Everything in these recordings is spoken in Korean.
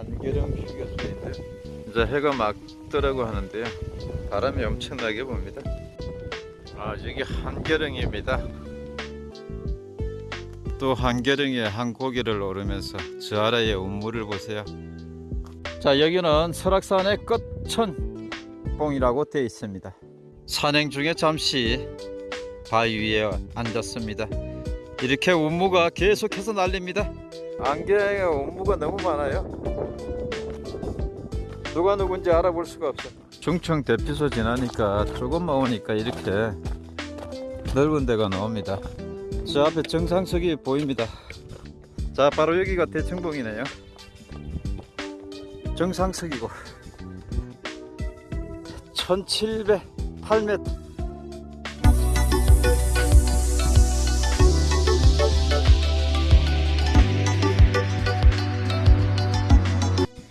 한계령 휴게소인데 이제 해가 막 뜨라고 하는데요. 바람이 엄청나게 붑니다. 아 여기 한계령입니다. 또 한계령의 한 고개를 오르면서 저 아래의 운물을 보세요. 자 여기는 설악산의 끝천 봉이라고 되어 있습니다. 산행 중에 잠시 바위 위에 앉았습니다. 이렇게 운무가 계속해서 날립니다. 안개에 운무가 너무 많아요 누가 누군지 알아볼 수가 없어. 중청 대피소 지나니까 조금만 오니까 이렇게 넓은 데가 나옵니다. 저 앞에 정상석이 보입니다. 자 바로 여기가 대청봉이네요. 정상석이고 1708m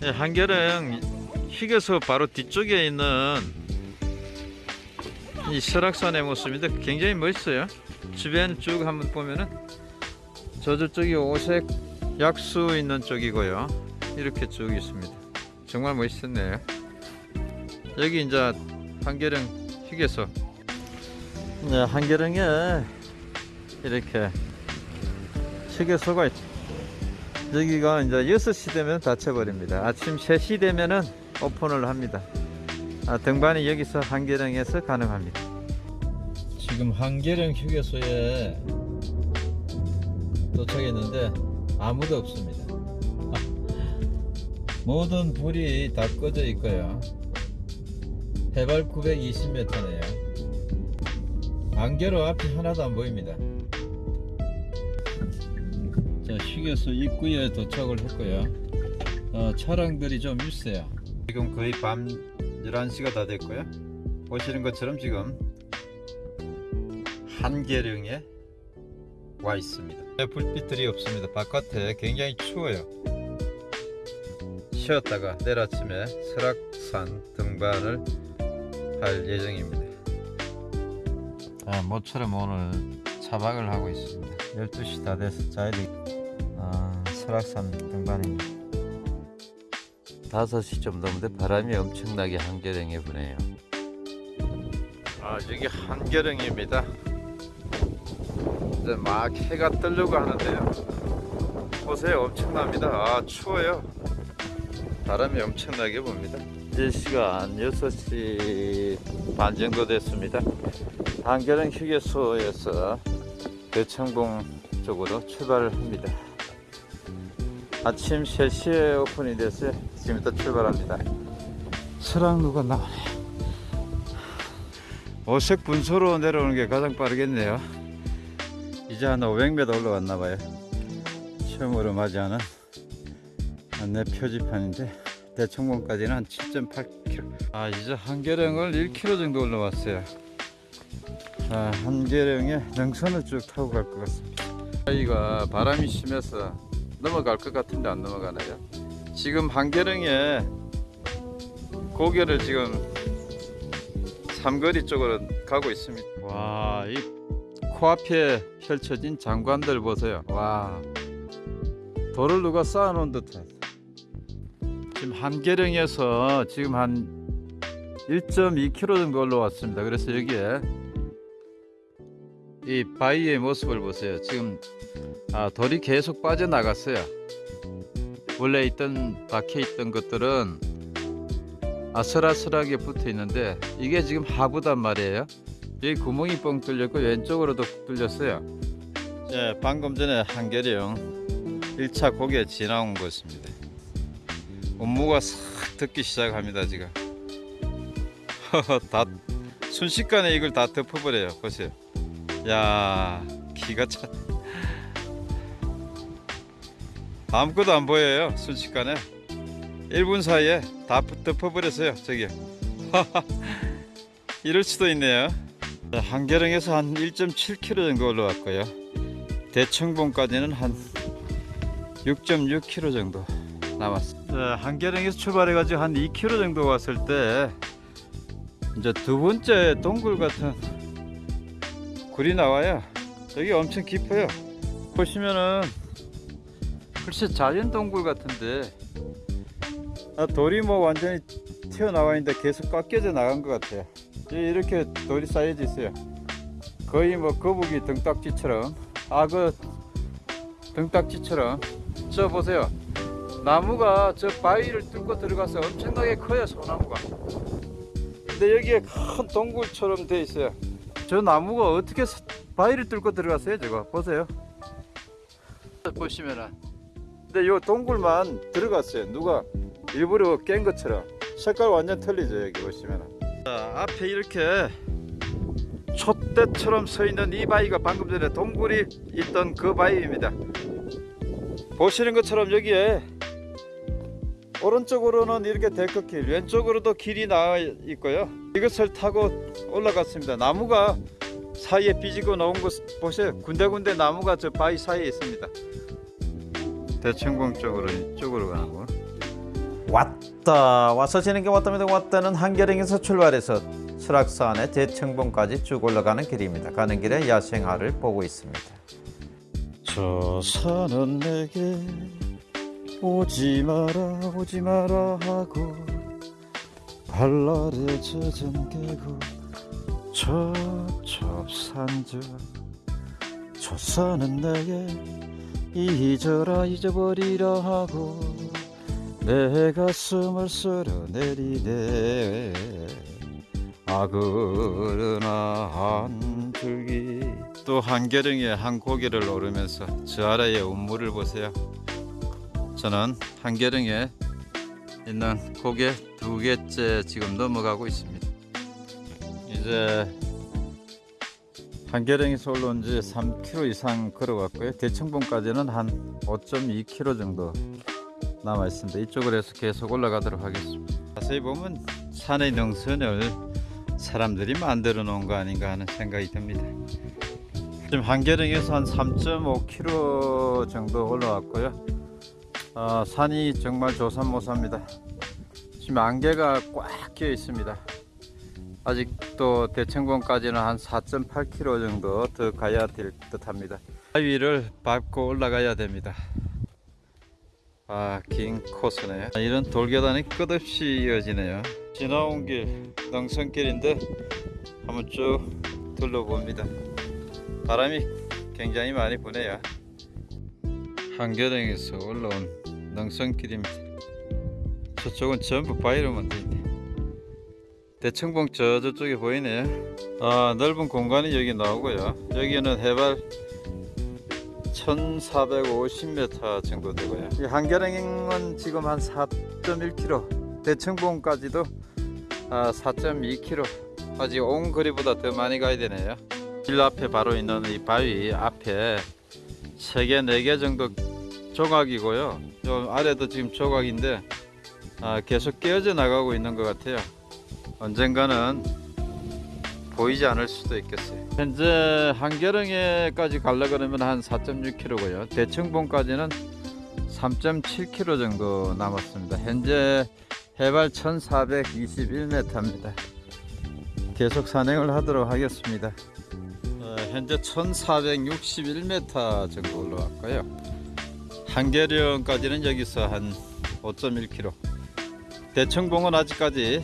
예, 한결은 휴게소 바로 뒤쪽에 있는 이 설악산의 모습인데 굉장히 멋있어요. 주변 쭉 한번 보면은 저쪽이 오색 약수 있는 쪽이고요. 이렇게 쭉 있습니다. 정말 멋있었네요. 여기 이제 한계령 휴게소 네, 한계령에 이렇게 휴게소가 있 여기가 이제 6시 되면 닫혀버립니다. 아침 3시 되면은 오픈을 합니다. 아, 등반이 여기서 한계령에서 가능합니다. 지금 한계령 휴게소에 도착했는데 아무도 없습니다. 모든 불이 다 꺼져 있고요. 해발 920m네요. 안개로 앞이 하나도 안 보입니다. 자, 휴게소 입구에 도착을 했고요. 어, 차량들이 좀 있어요. 지금 거의 밤 11시가 다 됐고요. 보시는 것처럼 지금 한계령에 와 있습니다. 네, 불빛들이 없습니다. 바깥에 굉장히 추워요. 쉬었다가 내일 아침에 설악산 등반을 할 예정입니다. 아, 모처럼 오늘 차박을 하고 있습니다. 12시 다 돼서 자야 돼. 아, 설악산 등반입니다. 5시 좀 넘는데 바람이 엄청나게 한계령에 부네요. 아, 여기 한계령입니다. 이제 막 해가 뜨려고 하는데요. 보세요, 엄청납니다. 아, 추워요. 바람이 엄청나게 붑니다. 이제 시간 6시 반 정도 됐습니다. 한계령 휴게소에서 대청봉 쪽으로 출발을 합니다. 아침 3시에 오픈이 됐어요. 지금부터 출발합니다. 설악루가 나오네. 오색 분소로 내려오는 게 가장 빠르겠네요. 이제 한 500m 올라왔나봐요. 처음으로 맞이하는 안내 표지판인데 대청봉까지는 한 7.8km. 아 이제 한계령을 1km 정도 올라왔어요. 자, 한계령에 능선을 쭉 타고 갈 것 같습니다. 여기가 바람이 심해서 넘어갈 것 같은데 안 넘어가네요. 지금 한계령에 고개를 지금 삼거리 쪽으로 가고 있습니다. 와, 이 코앞에 펼쳐진 장관들 보세요. 와, 돌을 누가 쌓아놓은 듯한. 지금 한계령에서 지금 한 1.2km 정도 올라왔습니다. 그래서 여기에 이 바위의 모습을 보세요. 지금 아, 돌이 계속 빠져나갔어요. 원래 있던 박혀 있던 것들은 아슬아슬하게 붙어 있는데 이게 지금 하부단 말이에요. 여기 구멍이 뻥 뚫렸고 왼쪽으로도 뚫렸어요. 네, 방금 전에 한계령 1차 고개 지나온 것입니다. 업무가 싹 듣기 시작합니다 지금. 다 순식간에 이걸 다 덮어버려요. 보세요. 야 기가 차. 아무것도 안 보여요 순식간에. 1분 사이에 다 덮어버렸어요 저기 이럴 수도 있네요. 한계령에서 한 1.7km 정도 올라왔고요. 대청봉까지는 한 6.6km 정도 남았습니다. 한계령에서 출발해 가지고 한 2km 정도 왔을 때 이제 두 번째 동굴 같은 굴이 나와요. 여기 엄청 깊어요. 보시면은 글쎄 자연 동굴 같은데. 아, 돌이 뭐 완전히 튀어나와 있는데 계속 깎여져 나간 것 같아요. 이- 이렇게 돌이 쌓여져 있어요. 거의 뭐 거북이 등딱지처럼. 악어 등딱지처럼. 저 보세요. 나무가 저 바위를 뚫고 들어가서 엄청나게 커요 소나무가. 근데 여기에 큰 동굴처럼 돼 있어요 저 나무가 어떻게 서- 바위를 뚫고 들어갔어요 저거? 보세요. 보시면은. 근데 요 동굴만 들어갔어요. 누가 일부러 깬 것처럼. 색깔 완전 틀리죠 여기 보시면은. 자, 앞에 이렇게 촛대처럼 서 있는 이 바위가 방금 전에 동굴이 있던 그 바위입니다. 보시는 것처럼 여기에 오른쪽으로는 이렇게 데크길 왼쪽으로도 길이 나와 있고요. 이것을 타고 올라갔습니다. 나무가 사이에 삐지고 나온 것 보세요 군데군데 나무가 저 바위 사이에 있습니다. 대청봉 쪽으로 이쪽으로 가는 거 왔다. 와서 지는 게 왔답니다. 왔다는 한계령에서 출발해서 설악산의 대청봉까지 쭉 올라가는 길입니다. 가는 길에 야생화를 보고 있습니다. 저 산은 내게 오지 마라 오지 마라 하고 발날에 젖은 계곡 첩첩산저 저 산은 내게 잊어라 잊어버리라 하고 내 가슴을 쓸어내리네. 아그르나 한 줄기 또 한계령의 한 고개를 오르면서 저 아래의 운물을 보세요 저는 한계령에 있는 고개 두 개째 지금 넘어가고 있습니다 이제 한계령에서 올라온 지 3km 이상 걸어갔고요 대청봉까지는 한 5.2km 정도 남아 있습니다 이쪽으로 해서 계속 올라가도록 하겠습니다 자세히 보면 산의 능선을 사람들이 만들어 놓은 거 아닌가 하는 생각이 듭니다. 지금 한계령에서 한 3.5km 정도 올라왔고요. 아, 산이 정말 조산모사입니다. 지금 안개가 꽉 끼어 있습니다. 아직도 대청봉까지는 한 4.8km 정도 더 가야 될 듯 합니다. 바위를 밟고 올라가야 됩니다. 아, 긴 코스네요. 아, 이런 돌계단이 끝없이 이어지네요. 지나온 길, 능선길인데 한번 쭉 둘러봅니다. 바람이 굉장히 많이 부네요. 한계령에서 올라온 능선길입니다. 저쪽은 전부 바위로만 되어 있네. 대청봉 저 저쪽에 보이네요. 아, 넓은 공간이 여기 나오고요. 여기는 해발 1450m 정도 되고요. 이 한계령은 지금 한 4.1km, 대청봉까지도 아, 4.2km. 아직 온 거리보다 더 많이 가야 되네요. 길 앞에 바로 있는 이 바위 앞에 3개, 4개 정도 조각이고요. 요 아래도 지금 조각인데 아, 계속 깨어져 나가고 있는 것 같아요. 언젠가는 보이지 않을 수도 있겠어요. 현재 한계령에까지 가려 그러면 한 4.6km고요. 대청봉까지는 3.7km 정도 남았습니다. 현재 해발 1421m입니다. 계속 산행을 하도록 하겠습니다. 어, 현재 1461m 정도 올라왔고요. 한계령까지는 여기서 한 5.1km. 대청봉은 아직까지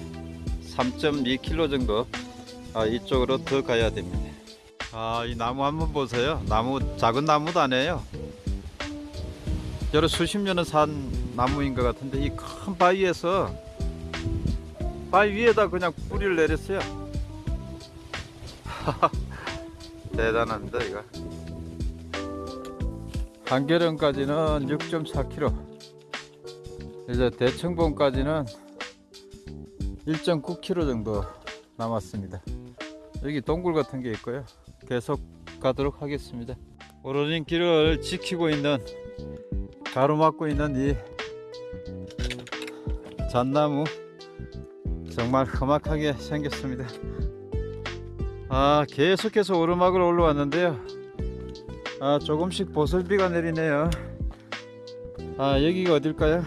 3.2km 정도 아, 이쪽으로 더 가야 됩니다. 아, 이 나무 한번 보세요. 나무 작은 나무도 아니에요. 여러 수십 년은 산 나무인 것 같은데 이 큰 바위에서 바위 위에다 그냥 뿌리를 내렸어요. 대단합니다 이거. 한계령까지는 6.4km. 이제 대청봉까지는 1.9km 정도 남았습니다. 여기 동굴 같은 게 있고요. 계속 가도록 하겠습니다. 오로진 길을 지키고 있는 가로막고 있는 이 잣나무 정말 험악하게 생겼습니다. 아 계속해서 오르막을 올라왔는데요. 아 조금씩 보슬비가 내리네요. 아 여기가 어딜까요?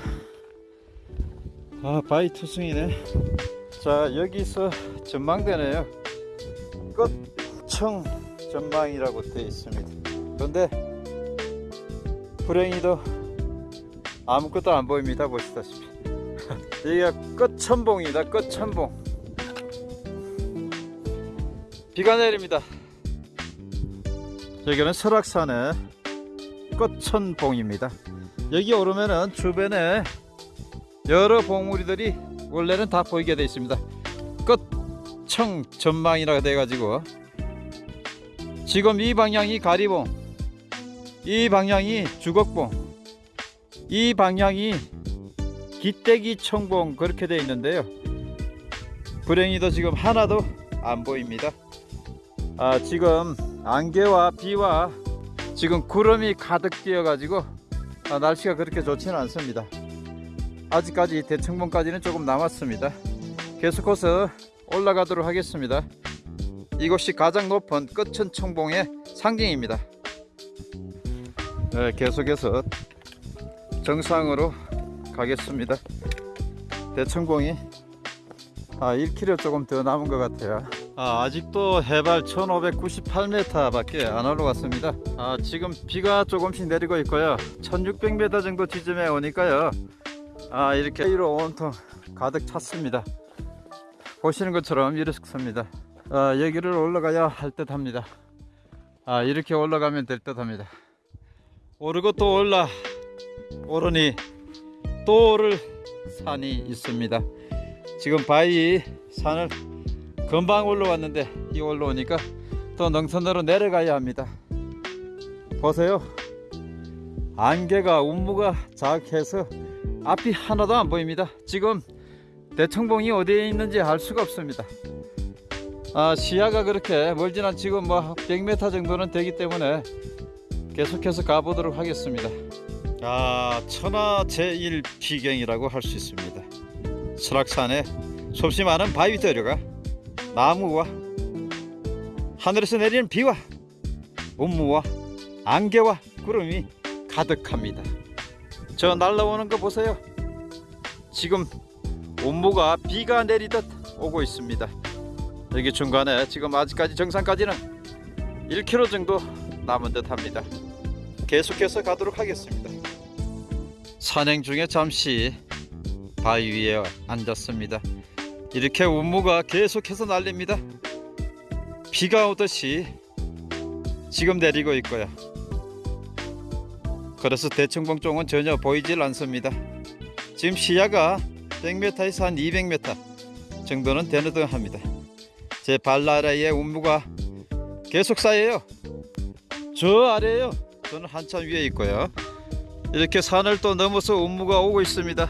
아 바위 투성이네. 자 여기서 전망대네요. 끝청 전망이라고 되어 있습니다. 그런데 불행히도 아무것도 안 보입니다. 보시다시피 여기가 끝천봉이다 끝천봉 비가 내립니다 여기는 설악산의 끝천봉입니다. 여기 오르면은 주변에 여러 봉우리들이 원래는 다 보이게 되어 있습니다. 끝청 전망이라 돼 가지고 지금 이 방향이 가리봉 이 방향이 주걱봉 이 방향이 기대기 청봉 그렇게 되어 있는데요. 불행히도 지금 하나도 안 보입니다. 아 지금 안개와 비와 지금 구름이 가득 끼어 가지고 아, 날씨가 그렇게 좋지는 않습니다. 아직까지 대청봉까지는 조금 남았습니다. 계속해서 올라가도록 하겠습니다. 이곳이 가장 높은 끝천 청봉의 상징입니다. 네, 계속해서 정상으로 가겠습니다. 대청봉이 아 1km 조금 더 남은 것 같아요 아, 아직도 해발 1598m 밖에 안 올라갔습니다. 아, 지금 비가 조금씩 내리고 있고요. 1600m 정도 지점에 오니까요. 아, 이렇게 위로 온통 가득 찼습니다. 보시는 것처럼 이렇습니다. 아, 여기를 올라가야 할 듯 합니다. 아, 이렇게 올라가면 될 듯 합니다. 오르고 또 올라 오르니 또 오를 산이 있습니다. 지금 바위 산을 금방 올라왔는데 이 올라오니까 또 능선으로 내려가야 합니다. 보세요. 안개가 운무가 자악해서 앞이 하나도 안 보입니다. 지금 대청봉이 어디에 있는지 알 수가 없습니다. 아, 시야가 그렇게 멀진 않 지금 뭐 100m 정도는 되기 때문에 계속해서 가보도록 하겠습니다. 아 천하 제1 비경이라고 할 수 있습니다. 설악산에 솜씨 많은 바위들과 나무와 하늘에서 내리는 비와 운무와 안개와 구름이 가득합니다. 저 날라오는 거 보세요. 지금 운무가 비가 내리듯 오고 있습니다. 여기 중간에 지금 아직까지 정상까지는 1km 정도 남은 듯 합니다. 계속해서 가도록 하겠습니다. 산행 중에 잠시 바위 위에 앉았습니다 이렇게 운무가 계속해서 날립니다. 비가 오듯이 지금 내리고 있고요 그래서 대청봉 쪽은 전혀 보이질 않습니다. 지금 시야가 100m에서 한 200m 정도는 되는 듯 합니다. 제발 아래에 운무가 계속 쌓여요. 저 아래에요. 저는 한참 위에 있고요. 이렇게 산을 또 넘어서 운무가 오고 있습니다.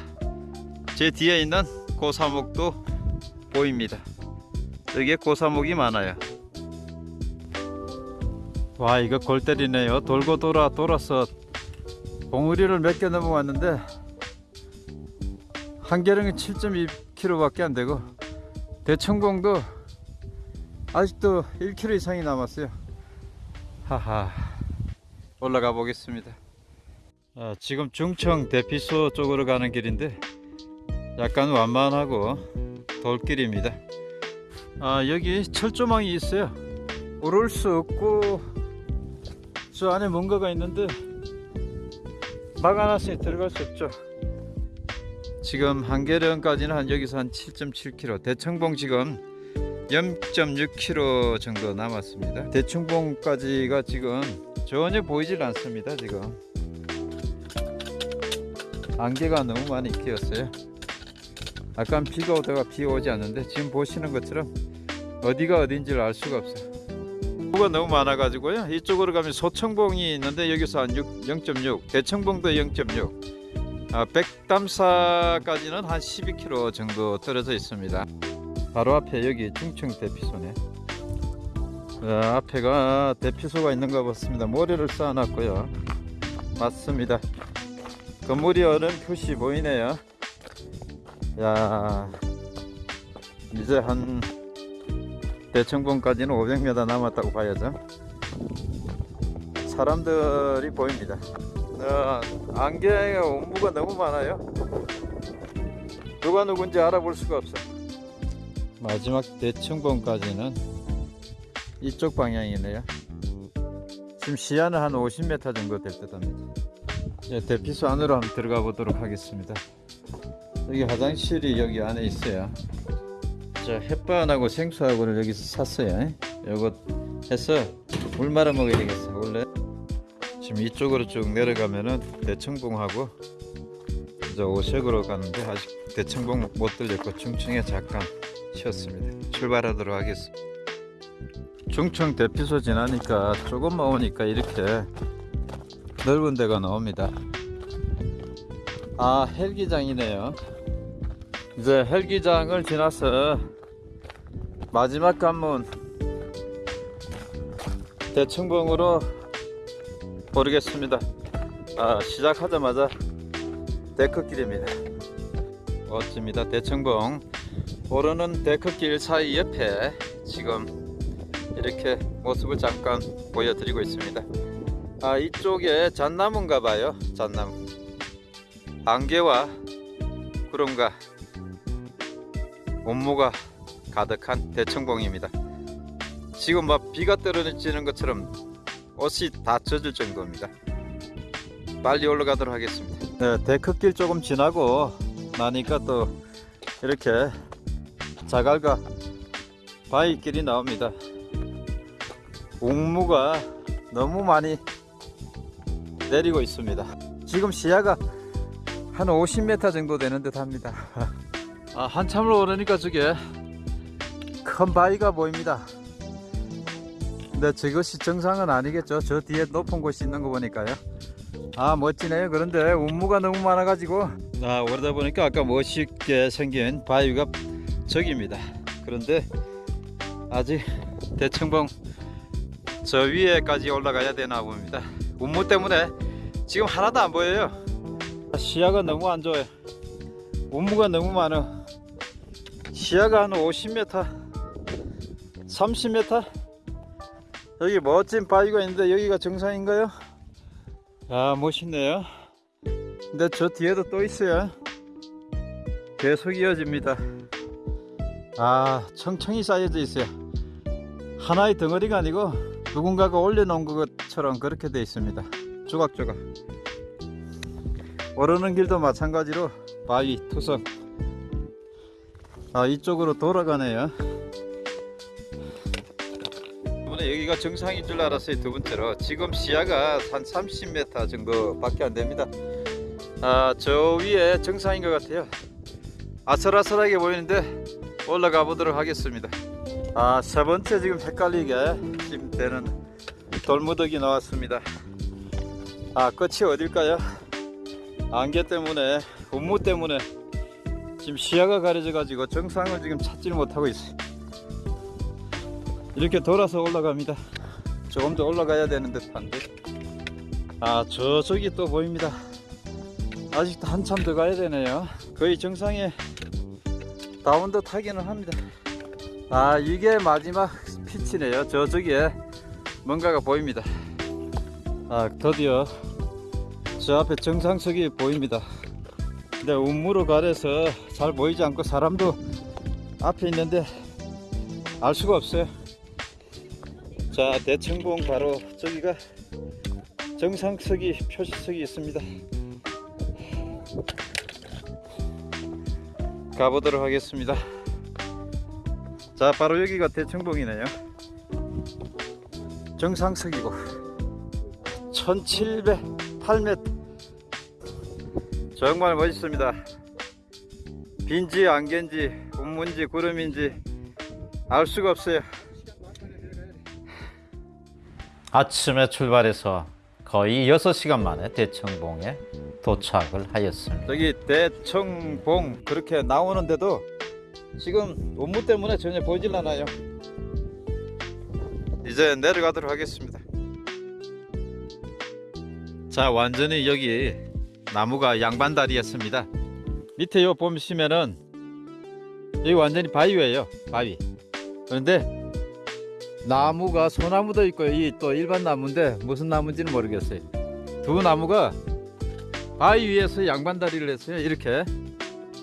제 뒤에 있는 고사목도 보입니다. 여기에 고사목이 많아요. 와 이거 골 때리네요. 돌고 돌아 돌아서 봉우리를 몇 개 넘어왔는데 한계령이 7.2km 밖에 안 되고 대청봉도 아직도 1km 이상이 남았어요. 하하. 올라가 보겠습니다. 아, 지금 중청 대피소 쪽으로 가는 길인데 약간 완만하고 돌길입니다. 아 여기 철조망이 있어요. 오를 수 없고 저 안에 뭔가가 있는데 막아놨으니 들어갈 수 없죠. 지금 한계령까지는 한 여기서 한 7.7km 대청봉 지금 0.6km 정도 남았습니다. 대청봉까지가 지금 전혀 보이질 않습니다 지금. 안개가 너무 많이 끼었어요 아까 비가 오다가 비 오지 않는데 지금 보시는 것처럼 어디가 어딘지를 알 수가 없어요. 비가 너무 많아 가지고요. 이쪽으로 가면 소청봉이 있는데 여기서 한 0.6 대청봉도 0.6 아, 백담사까지는 한 12km 정도 떨어져 있습니다. 바로 앞에 여기 중청 대피소네. 아, 앞에가 대피소가 있는 것 같습니다. 모래를 쌓아놨고요. 맞습니다. 건물이 어른 표시 보이네요 야 이제 한 대청봉까지는 500m 남았다고 봐야죠. 사람들이 보입니다. 어, 안개에 온무가 너무 많아요. 누가 누군지 알아볼 수가 없어. 마지막 대청봉까지는 이쪽 방향이네요. 지금 시야는 한 50m 정도 될 듯 합니다. 예, 대피소 안으로 한번 들어가 보도록 하겠습니다 여기 화장실이 여기 안에 있어요. 자, 햇반하고 생수하고를 여기서 샀어요. 요거 해서 물 말아 먹어야 되겠어. 원래 지금 이쪽으로 쭉 내려가면은 대청봉하고 이제 오색으로 가는데 아직 대청봉 못 들렸고 충청에 잠깐 쉬었습니다. 출발하도록 하겠습니다. 충청 대피소 지나니까 조금만 오니까 이렇게 넓은 데가 나옵니다. 아 헬기장이네요. 이제 헬기장을 지나서 마지막 관문 대청봉으로 오르겠습니다. 아 시작하자마자 데크길입니다. 멋집니다. 대청봉 오르는 데크길 사이 옆에 지금 이렇게 모습을 잠깐 보여드리고 있습니다. 아 이쪽에 잣나무인가 봐요. 잣나무. 안개와 구름과 온무가 가득한 대청봉입니다. 지금 막 비가 떨어지는 것처럼 옷이 다 젖을 정도입니다. 빨리 올라가도록 하겠습니다. 네, 데크길 조금 지나고 나니까 또 이렇게 자갈과 바위길이 나옵니다. 옥무가 너무 많이 내리고 있습니다. 지금 시야가 한 50m 정도 되는 듯 합니다. 아, 한참을 오르니까 저게 큰 바위가 보입니다. 근데 저것이 정상은 아니겠죠. 저 뒤에 높은 곳이 있는 거 보니까요. 아, 멋지네요. 그런데 운무가 너무 많아 가지고. 아, 오르다 보니까 아까 멋있게 생긴 바위가 저기입니다. 그런데 아직 대청봉 저 위에까지 올라가야 되나 봅니다. 운무 때문에 지금 하나도 안 보여요. 시야가 너무 안 좋아요. 운무가 너무 많아. 시야가 한 50m, 30m. 여기 멋진 바위가 있는데 여기가 정상인가요? 아 멋있네요. 근데 저 뒤에도 또 있어요. 계속 이어집니다. 아 청청이 쌓여져 있어요. 하나의 덩어리가 아니고 누군가가 올려놓은 것처럼 그렇게 되어 있습니다. 조각조각. 오르는 길도 마찬가지로 바위 투성. 아 이쪽으로 돌아가네요. 이번에 여기가 정상인 줄 알았어요. 두 번째로 지금 시야가 한 30m 정도 밖에 안 됩니다. 아 저 위에 정상인 것 같아요. 아슬아슬하게 보이는데 올라가 보도록 하겠습니다. 아 세 번째 지금 헷갈리게 지금 되는 돌무더기 나왔습니다. 아 끝이 어딜까요? 안개 때문에 운무 때문에 지금 시야가 가려져 가지고 정상을 지금 찾지를 못하고 있어요 이렇게 돌아서 올라갑니다. 조금 더 올라가야 되는 듯한데. 아 저쪽이 또 보입니다. 아직도 한참 더 가야 되네요. 거의 정상에 다운 듯 하기는 합니다. 아 이게 마지막 피치네요. 저쪽에 뭔가가 보입니다. 아 드디어 저 앞에 정상석이 보입니다. 근데 운무로 가려서 잘 보이지 않고 사람도 앞에 있는데 알 수가 없어요. 자, 대청봉 바로 저기가 정상석이 표시석이 있습니다. 가보도록 하겠습니다. 자, 바로 여기가 대청봉이네요. 정상석이고 1708m 정말 멋있습니다. 빈지 안개인지 운문지 구름인지 알 수가 없어요. 아침에 출발해서 거의 6시간 만에 대청봉에 도착을 하였습니다. 여기 대청봉 그렇게 나오는데도 지금 운무 때문에 전혀 보이질 않아요. 이제 내려가도록 하겠습니다. 자, 완전히 여기 나무가 양반다리였습니다. 밑에 요 보시면은 여기 완전히 바위예요. 바위. 그런데 나무가 소나무도 있고 이 또 일반 나무인데 무슨 나무인지는 모르겠어요. 두 나무가 바위 위에서 양반다리를 했어요. 이렇게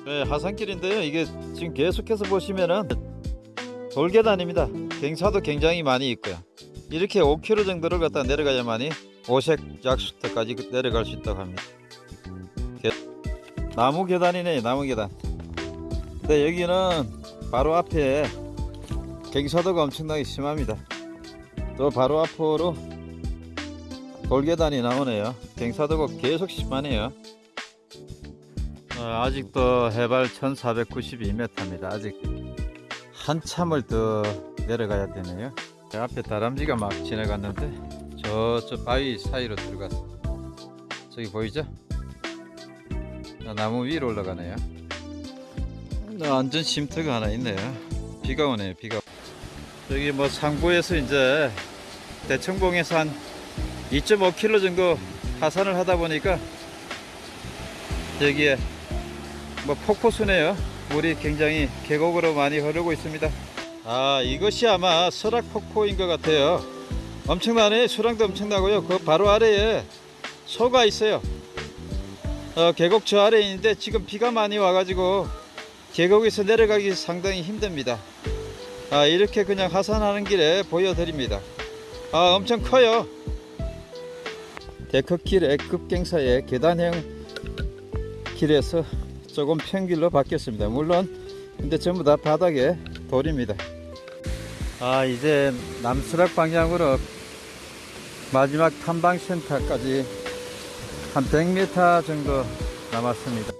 네, 하산길인데요. 이게 지금 계속해서 보시면은 돌계단입니다. 경사도 굉장히 많이 있고요. 이렇게 5km 정도를 갖다 내려가야만이 오색 약수터까지 내려갈 수 있다고 합니다. 나무 계단이네 나무 계단. 근데 여기는 바로 앞에 경사도가 엄청나게 심합니다. 또 바로 앞으로 돌계단이 나오네요. 경사도가 계속 심하네요. 어, 아직도 해발 1492m입니다. 아직 한참을 더 내려가야 되네요. 제 앞에 다람쥐가 막 지나갔는데 저저 바위 사이로 들어갔어 저기 보이죠? 아, 나무 위로 올라가네요. 아, 완전 쉼터가 하나 있네요. 비가 오네요. 비가. 여기 뭐 상부에서 이제 대청봉에서 한 2.5km 정도 하산을 하다 보니까 여기에 뭐 폭포수네요. 물이 굉장히 계곡으로 많이 흐르고 있습니다. 아 이것이 아마 설악 폭포인 것 같아요. 엄청나네. 수량도 엄청나고요. 그 바로 아래에 소가 있어요. 어, 계곡 저 아래에 있는데 지금 비가 많이 와가지고 계곡에서 내려가기 상당히 힘듭니다. 아, 이렇게 그냥 하산하는 길에 보여드립니다. 아, 엄청 커요. 데크길의 급경사의 계단형 길에서 조금 평길로 바뀌었습니다. 물론 근데 전부 다 바닥에 돌입니다. 아, 이제 남수락 방향으로 마지막 탐방센터까지 한 100m 정도 남았습니다.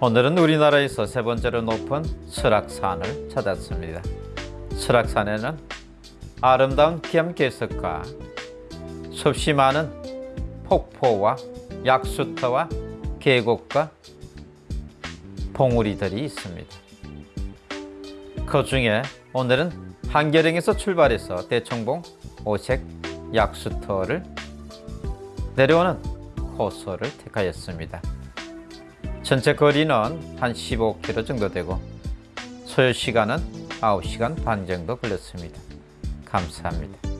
오늘은 우리나라에서 세 번째로 높은 설악산을 찾았습니다. 설악산에는 아름다운 기암괴석과 숲이 많은 폭포와 약수터와 계곡과 봉우리들이 있습니다. 그 중에 오늘은 한계령에서 출발해서 대청봉 오색 약수터를 내려오는 코스를 택하였습니다. 전체 거리는 한 15km 정도 되고 소요 시간은 9시간 반 정도 걸렸습니다. 감사합니다.